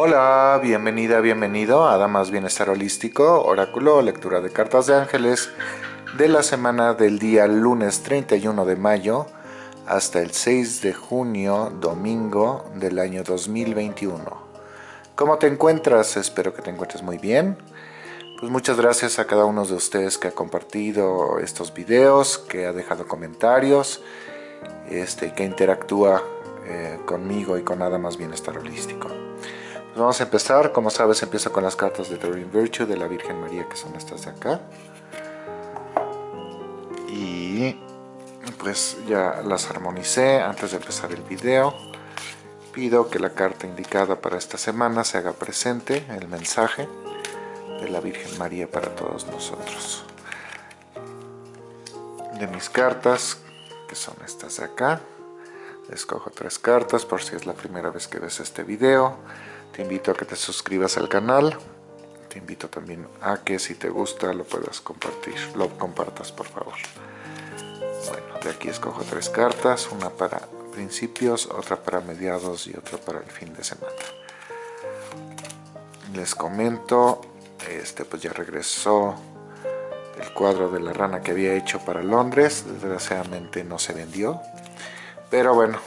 Hola, bienvenida, bienvenido a Damas Bienestar Holístico, Oráculo, lectura de cartas de ángeles de la semana del día lunes 31 de mayo hasta el 6 de junio, domingo del año 2021. ¿Cómo te encuentras? Espero que te encuentres muy bien. Pues muchas gracias a cada uno de ustedes que ha compartido estos videos, que ha dejado comentarios, este, que interactúa eh, conmigo y con nada más bienestar holístico. Pues vamos a empezar, como sabes empiezo con las cartas de Doreen Virtue de la Virgen María que son estas de acá. Y pues ya las armonicé antes de empezar el video. Pido que la carta indicada para esta semana se haga presente, el mensaje de la Virgen María para todos nosotros. De mis cartas, que son estas de acá, escojo tres cartas por si es la primera vez que ves este video. Te invito a que te suscribas al canal. Te invito también a que si te gusta lo puedas compartir, lo compartas por favor. Bueno, de aquí escojo tres cartas, una para principios, otra para mediados y otra para el fin de semana. Les comento este pues ya regresó el cuadro de la rana que había hecho para Londres, desgraciadamente no se vendió, pero bueno,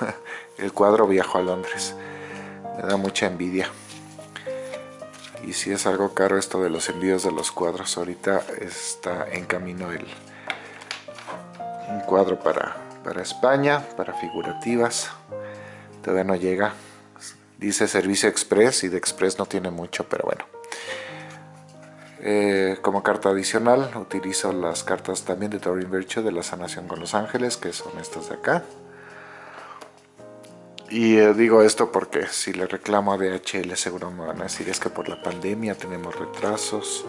el cuadro viajó a Londres, me da mucha envidia. Y si es algo caro esto de los envíos de los cuadros, ahorita está en camino el, un cuadro para, para España, para figurativas, todavía no llega, dice servicio express y de express no tiene mucho, pero bueno. Eh, como carta adicional utilizo las cartas también de Doreen Virtue de la sanación con los ángeles, que son estas de acá. Y eh, digo esto porque si le reclamo a DHL seguro me van a decir es que por la pandemia tenemos retrasos.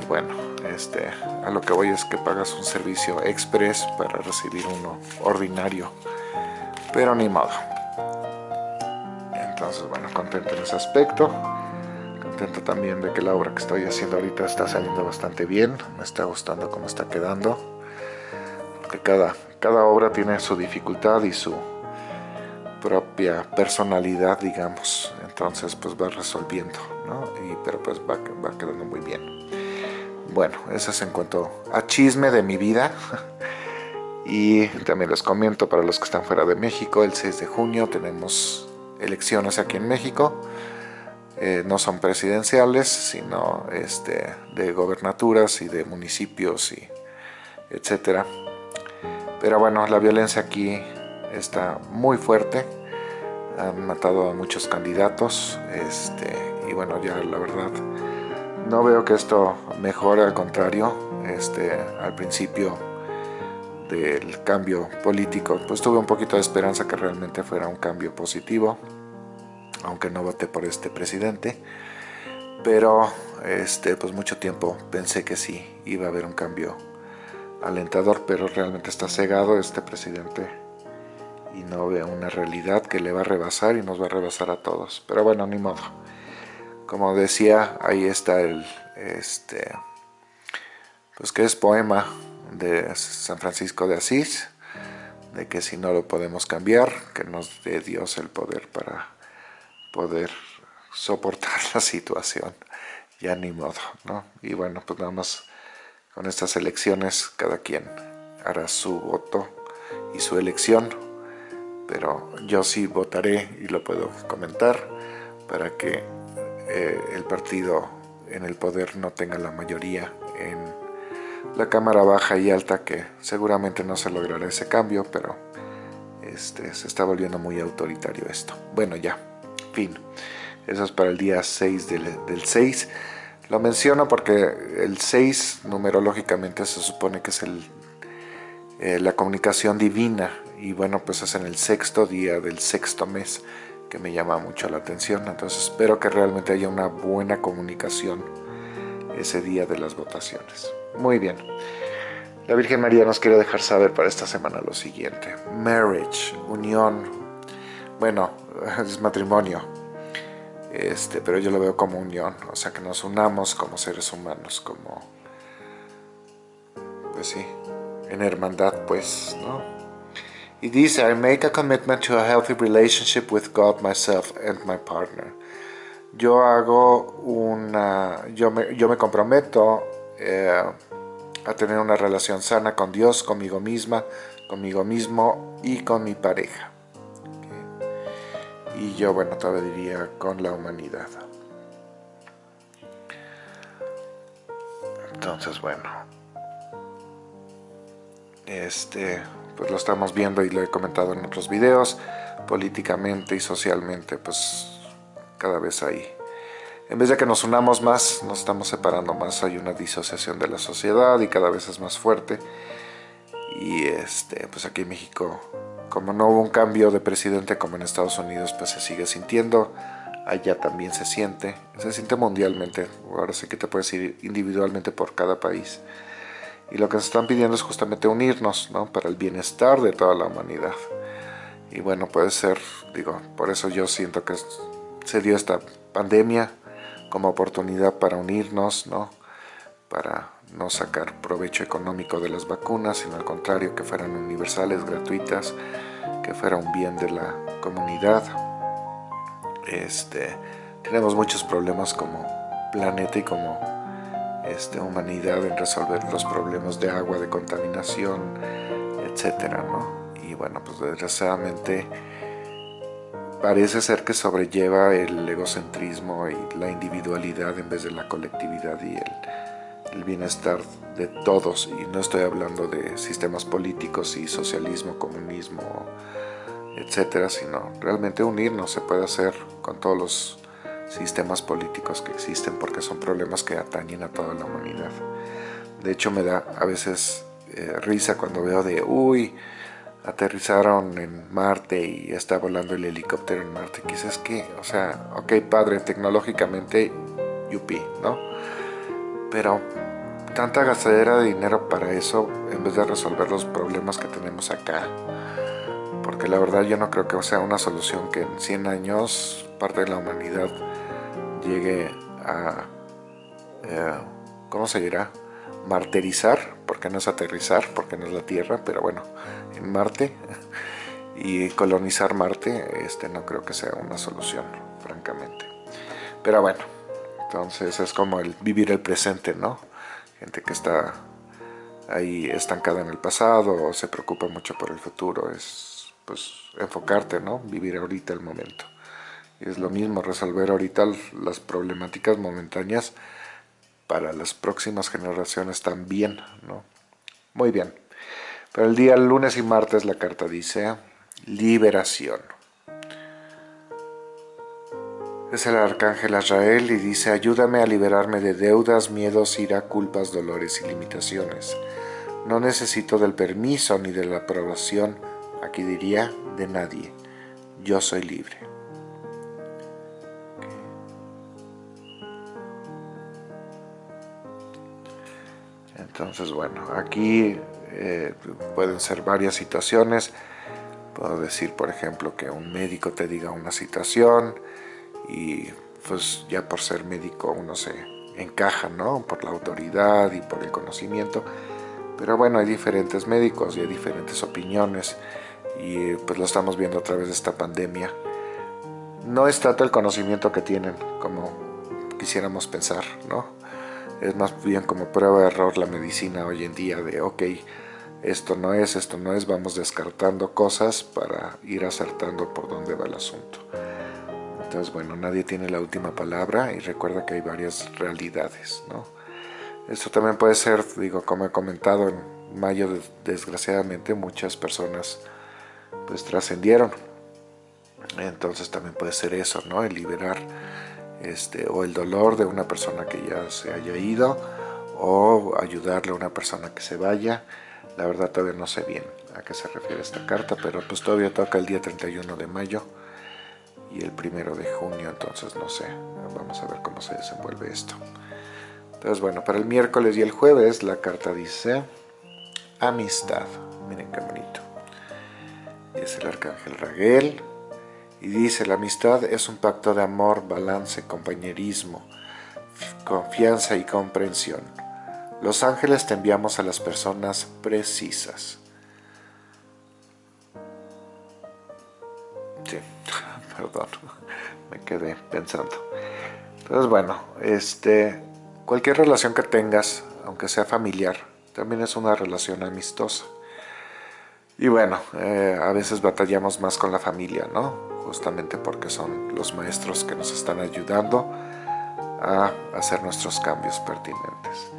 Y bueno, este, a lo que voy es que pagas un servicio express para recibir uno ordinario. Pero ni modo. Entonces bueno, contento en ese aspecto contento también de que la obra que estoy haciendo ahorita está saliendo bastante bien, me está gustando cómo está quedando, porque cada, cada obra tiene su dificultad y su propia personalidad, digamos, entonces pues va resolviendo, ¿no? Y, pero pues va, va quedando muy bien. Bueno, eso es en cuanto a chisme de mi vida. Y también les comento para los que están fuera de México, el 6 de junio tenemos elecciones aquí en México. Eh, no son presidenciales, sino este, de gobernaturas y de municipios y etcétera. Pero bueno, la violencia aquí está muy fuerte. Han matado a muchos candidatos. Este, y bueno, ya la verdad, no veo que esto mejore, al contrario. Este, al principio del cambio político, pues tuve un poquito de esperanza que realmente fuera un cambio positivo aunque no voté por este presidente, pero este, pues mucho tiempo pensé que sí iba a haber un cambio alentador, pero realmente está cegado este presidente y no ve una realidad que le va a rebasar y nos va a rebasar a todos. Pero bueno, ni modo. Como decía, ahí está el, este, pues que es poema de San Francisco de Asís, de que si no lo podemos cambiar, que nos dé Dios el poder para poder soportar la situación. Ya ni modo, ¿no? Y bueno, pues nada más con estas elecciones cada quien hará su voto y su elección, pero yo sí votaré y lo puedo comentar para que eh, el partido en el poder no tenga la mayoría en la cámara baja y alta que seguramente no se logrará ese cambio, pero este, se está volviendo muy autoritario esto. Bueno, ya fin. Eso es para el día 6 del, 6. Lo menciono porque el 6 numerológicamente se supone que es el, eh, la comunicación divina y bueno pues es en el sexto día del sexto mes que me llama mucho la atención. Entonces espero que realmente haya una buena comunicación ese día de las votaciones. Muy bien. La Virgen María nos quiere dejar saber para esta semana lo siguiente. Marriage, unión. Bueno, es matrimonio, este, pero yo lo veo como unión, o sea, que nos unamos como seres humanos, como, pues sí, en hermandad, pues, ¿no? Y dice, I make a commitment to a healthy relationship with God, myself and my partner. Yo hago una, yo me, yo me comprometo eh, a tener una relación sana con Dios, conmigo misma, conmigo mismo y con mi pareja. Y yo, bueno, todavía diría con la humanidad. Entonces, bueno, este, pues lo estamos viendo y lo he comentado en otros videos, políticamente y socialmente, pues cada vez hay, en vez de que nos unamos más, nos estamos separando más, hay una disociación de la sociedad y cada vez es más fuerte. Y este, pues aquí en México, como no hubo un cambio de presidente como en Estados Unidos, pues se sigue sintiendo, allá también se siente, se siente mundialmente, ahora sí que te puedes ir individualmente por cada país. Y lo que nos están pidiendo es justamente unirnos, ¿no? Para el bienestar de toda la humanidad. Y bueno, puede ser, digo, por eso yo siento que se dio esta pandemia como oportunidad para unirnos, ¿no? Para no sacar provecho económico de las vacunas, sino al contrario, que fueran universales, gratuitas, que fuera un bien de la comunidad. Este, tenemos muchos problemas como planeta y como este, humanidad en resolver los problemas de agua, de contaminación, etcétera, ¿no? Y bueno, pues desgraciadamente parece ser que sobrelleva el egocentrismo y la individualidad en vez de la colectividad y el, el bienestar de todos. Y no estoy hablando de sistemas políticos y socialismo, comunismo, etcétera, sino realmente unirnos se puede hacer con todos los sistemas políticos que existen porque son problemas que atañen a toda la humanidad. De hecho me da a veces eh, risa cuando veo de, uy, aterrizaron en Marte y está volando el helicóptero en Marte. Quizás que, o sea, ok, padre, tecnológicamente, yupi, ¿no? Pero tanta gastadera de dinero para eso en vez de resolver los problemas que tenemos acá. Porque la verdad yo no creo que sea una solución que en 100 años parte de la humanidad llegue a, eh, ¿cómo se dirá? Marterizar, porque no es aterrizar, porque no es la Tierra, pero bueno, en Marte y colonizar Marte, este no creo que sea una solución, francamente. Pero bueno, entonces es como el vivir el presente, ¿no? Gente que está ahí estancada en el pasado o se preocupa mucho por el futuro, es pues enfocarte, ¿no? Vivir ahorita el momento es lo mismo resolver ahorita las problemáticas momentáneas para las próximas generaciones también, ¿no? Muy bien. Pero el día lunes y martes la carta dice liberación. Es el arcángel Azrael y dice ayúdame a liberarme de deudas, miedos, ira, culpas, dolores y limitaciones. No necesito del permiso ni de la aprobación, aquí diría, de nadie. Yo soy libre. Entonces, bueno, aquí eh, pueden ser varias situaciones. Puedo decir, por ejemplo, que un médico te diga una situación y pues ya por ser médico uno se encaja, ¿no? Por la autoridad y por el conocimiento. Pero bueno, hay diferentes médicos y hay diferentes opiniones y pues lo estamos viendo a través de esta pandemia. No es tanto el conocimiento que tienen como quisiéramos pensar, ¿no? Es más bien como prueba de error la medicina hoy en día de ok, esto no es, esto no es, vamos descartando cosas para ir acertando por dónde va el asunto. Entonces, bueno, nadie tiene la última palabra y recuerda que hay varias realidades, ¿no? Esto también puede ser, digo, como he comentado, en mayo desgraciadamente muchas personas pues trascendieron. Entonces también puede ser eso, ¿no? El liberar este, o el dolor de una persona que ya se haya ido o ayudarle a una persona que se vaya. La verdad todavía no sé bien a qué se refiere esta carta, pero pues todavía toca el día 31 de mayo y el primero de junio, entonces no sé, vamos a ver cómo se desenvuelve esto. Entonces bueno, para el miércoles y el jueves la carta dice amistad, miren qué bonito. Es el arcángel Raguel, y dice, la amistad es un pacto de amor, balance, compañerismo, confianza y comprensión. Los ángeles te enviamos a las personas precisas. perdón, me quedé pensando. Entonces, bueno, este, cualquier relación que tengas, aunque sea familiar, también es una relación amistosa. Y bueno, eh, a veces batallamos más con la familia, ¿no? Justamente porque son los maestros que nos están ayudando a hacer nuestros cambios pertinentes.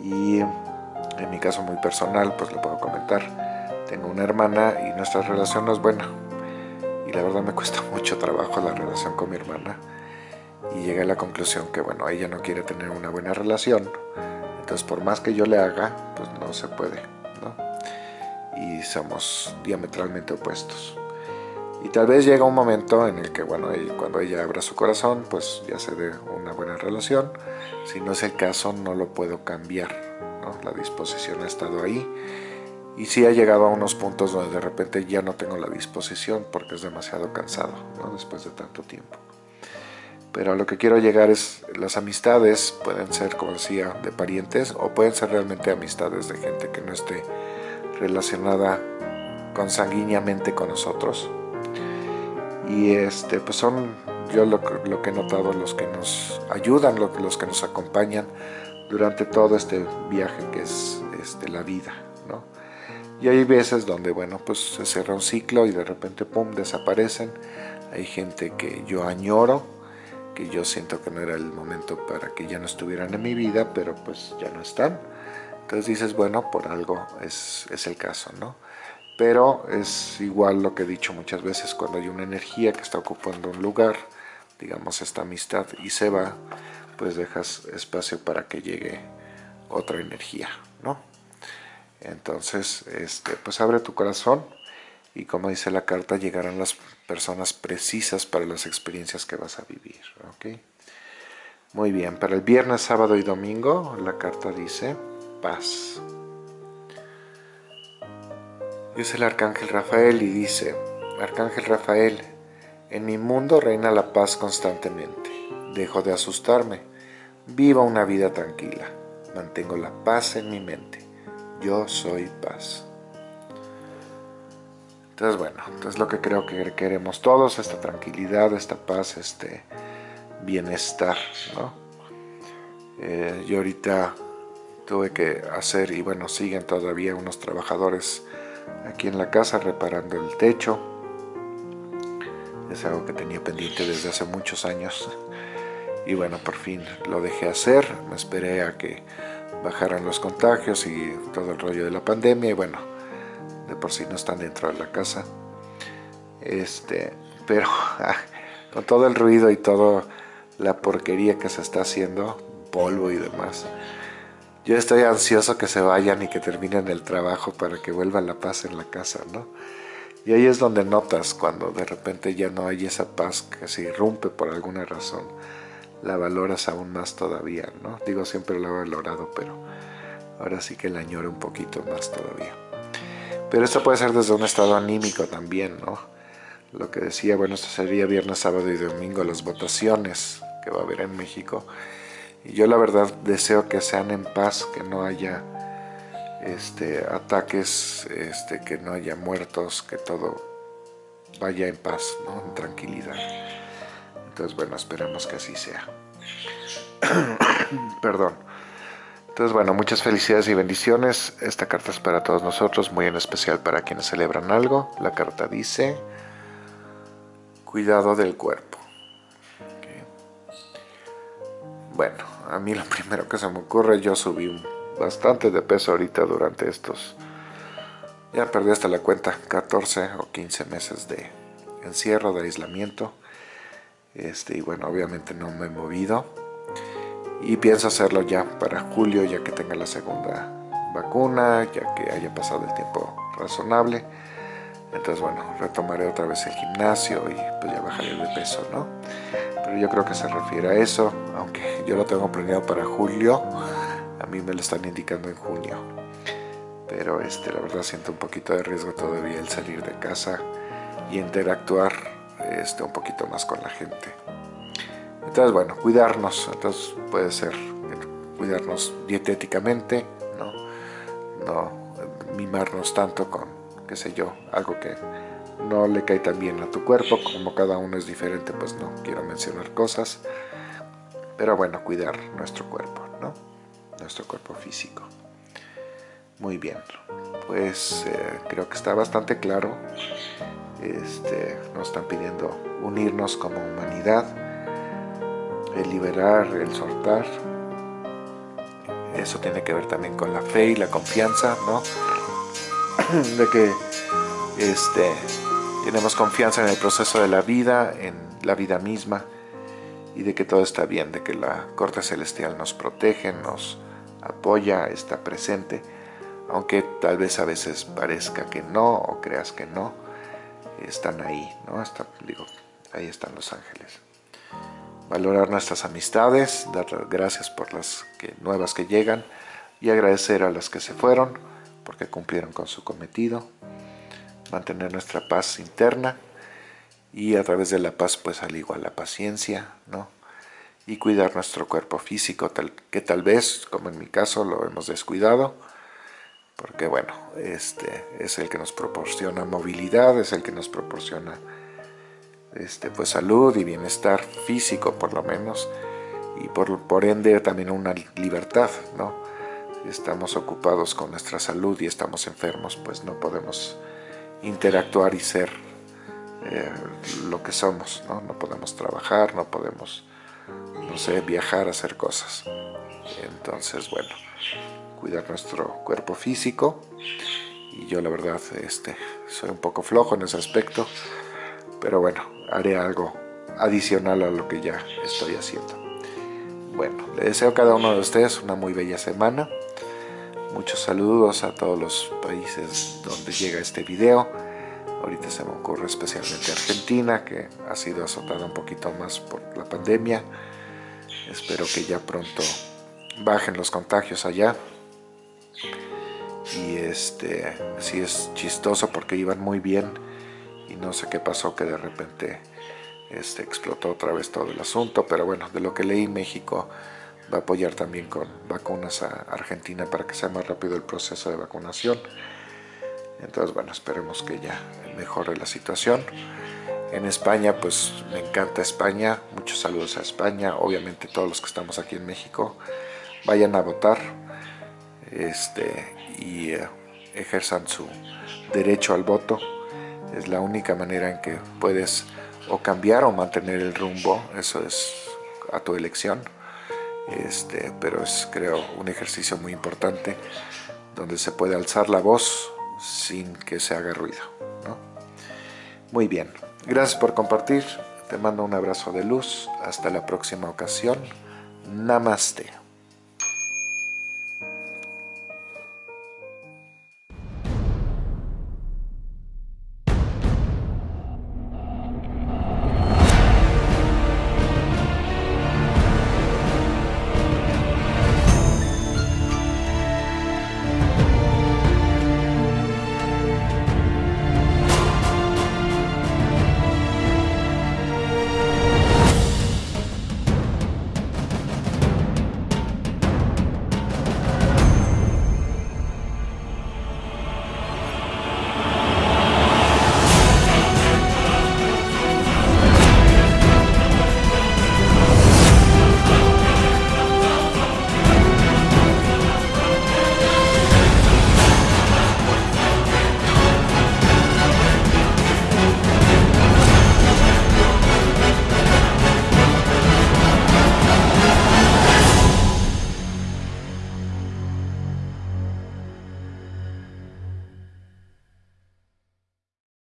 Y en mi caso muy personal, pues lo puedo comentar. Tengo una hermana y nuestra relación no es buena. Y la verdad me cuesta mucho trabajo la relación con mi hermana. Y llegué a la conclusión que, bueno, ella no quiere tener una buena relación. Entonces, por más que yo le haga, pues no se puede. Y somos diametralmente opuestos. Y tal vez llega un momento en el que, bueno, cuando ella abra su corazón, pues ya se dé una buena relación. Si no es el caso, no lo puedo cambiar. La disposición ha estado ahí. Y sí ha llegado a unos puntos donde de repente ya no tengo la disposición porque es demasiado cansado. Después de tanto tiempo. Pero a lo que quiero llegar es, las amistades pueden ser, como decía, de parientes o pueden ser realmente amistades de gente que no esté relacionada consanguíneamente con nosotros y este, pues son yo lo, que he notado los que nos ayudan, los que nos acompañan durante todo este viaje que es este, la vida, ¿no? Y hay veces donde, bueno, pues se cierra un ciclo y de repente, pum, desaparecen. Hay gente que yo añoro, que yo siento que no era el momento para que ya no estuvieran en mi vida, pero pues ya no están. Entonces dices, bueno, por algo es, es el caso, ¿no? Pero es igual lo que he dicho muchas veces, cuando hay una energía que está ocupando un lugar, digamos esta amistad, y se va, pues dejas espacio para que llegue otra energía, ¿no? Entonces, este, pues abre tu corazón y como dice la carta, llegarán las personas precisas para las experiencias que vas a vivir, ¿ok? Muy bien, para el viernes, sábado y domingo, la carta dice paz. Es el Arcángel Rafael y dice, Arcángel Rafael, en mi mundo reina la paz constantemente. Dejo de asustarme. Viva una vida tranquila. Mantengo la paz en mi mente. Yo soy paz. Entonces, bueno, es lo que creo que queremos todos, esta tranquilidad, esta paz, este bienestar, ¿no? Eh, yo ahorita tuve que hacer, y bueno, siguen todavía unos trabajadores aquí en la casa reparando el techo. Es algo que tenía pendiente desde hace muchos años. Y bueno, por fin lo dejé hacer. Me esperé a que bajaran los contagios y todo el rollo de la pandemia. Y bueno, de por sí no están dentro de la casa. Este, pero con todo el ruido y toda la porquería que se está haciendo, polvo y demás, yo estoy ansioso que se vayan y que terminen el trabajo para que vuelva la paz en la casa, ¿no? Y ahí es donde notas cuando de repente ya no hay esa paz que se irrumpe por alguna razón, la valoras aún más todavía, ¿no? Digo, siempre la he valorado, pero ahora sí que la añoro un poquito más todavía. Pero esto puede ser desde un estado anímico también, ¿no? Lo que decía, bueno, esto sería viernes, sábado y domingo, las votaciones que va a haber en México. Y yo la verdad deseo que sean en paz, que no haya este, ataques, este, que no haya muertos, que todo vaya en paz, ¿no? en tranquilidad. Entonces, bueno, esperemos que así sea. Perdón. Entonces, bueno, muchas felicidades y bendiciones. Esta carta es para todos nosotros, muy en especial para quienes celebran algo. La carta dice, cuidado del cuerpo. Bueno, a mí lo primero que se me ocurre, yo subí bastante de peso ahorita durante estos, ya perdí hasta la cuenta, 14 o 15 meses de encierro, de aislamiento. Este, y bueno, obviamente no me he movido. Y pienso hacerlo ya para julio, ya que tenga la segunda vacuna, ya que haya pasado el tiempo razonable. Entonces, bueno, retomaré otra vez el gimnasio y pues ya bajaré de peso, ¿no? Pero yo creo que se refiere a eso, aunque yo lo tengo planeado para julio, a mí me lo están indicando en junio. Pero este, la verdad siento un poquito de riesgo todavía el salir de casa y interactuar este, un poquito más con la gente. Entonces, bueno, cuidarnos, entonces puede ser cuidarnos dietéticamente, ¿no? no mimarnos tanto con qué sé yo, algo que no le cae tan bien a tu cuerpo, como cada uno es diferente, pues no quiero mencionar cosas. Pero bueno, cuidar nuestro cuerpo, ¿no? Nuestro cuerpo físico. Muy bien, pues eh, creo que está bastante claro. Este, nos están pidiendo unirnos como humanidad, el liberar, el soltar. Eso tiene que ver también con la fe y la confianza, ¿no? De que este, tenemos confianza en el proceso de la vida, en la vida misma, y de que todo está bien, de que la corte celestial nos protege, nos apoya, está presente, aunque tal vez a veces parezca que no o creas que no, están ahí, ¿no? digo, ahí están los ángeles. Valorar nuestras amistades, dar gracias por las nuevas que llegan y agradecer a las que se fueron porque cumplieron con su cometido mantener nuestra paz interna y a través de la paz pues al igual la paciencia, ¿no? Y cuidar nuestro cuerpo físico, tal, que tal vez, como en mi caso, lo hemos descuidado, porque bueno, este es el que nos proporciona movilidad, es el que nos proporciona este, pues salud y bienestar físico por lo menos, y por, por ende también una libertad, ¿no? Si estamos ocupados con nuestra salud y estamos enfermos, pues no podemos interactuar y ser eh, lo que somos, ¿no? No podemos trabajar, no podemos, no sé, viajar, hacer cosas. Entonces, bueno, cuidar nuestro cuerpo físico y yo la verdad este, soy un poco flojo en ese aspecto, pero bueno, haré algo adicional a lo que ya estoy haciendo. Bueno, le deseo a cada uno de ustedes una muy bella semana. Muchos saludos a todos los países donde llega este video. Ahorita se me ocurre especialmente Argentina, que ha sido azotada un poquito más por la pandemia. Espero que ya pronto bajen los contagios allá. Y este, sí es chistoso porque iban muy bien y no sé qué pasó que de repente este, explotó otra vez todo el asunto. Pero bueno, de lo que leí México va a apoyar también con vacunas a Argentina para que sea más rápido el proceso de vacunación. Entonces, bueno, esperemos que ya mejore la situación. En España, pues me encanta España, muchos saludos a España, obviamente todos los que estamos aquí en México, vayan a votar este, y eh, ejerzan su derecho al voto. Es la única manera en que puedes o cambiar o mantener el rumbo, eso es a tu elección este, pero es creo un ejercicio muy importante donde se puede alzar la voz sin que se haga ruido. Muy bien, gracias por compartir, te mando un abrazo de luz, hasta la próxima ocasión, Namaste.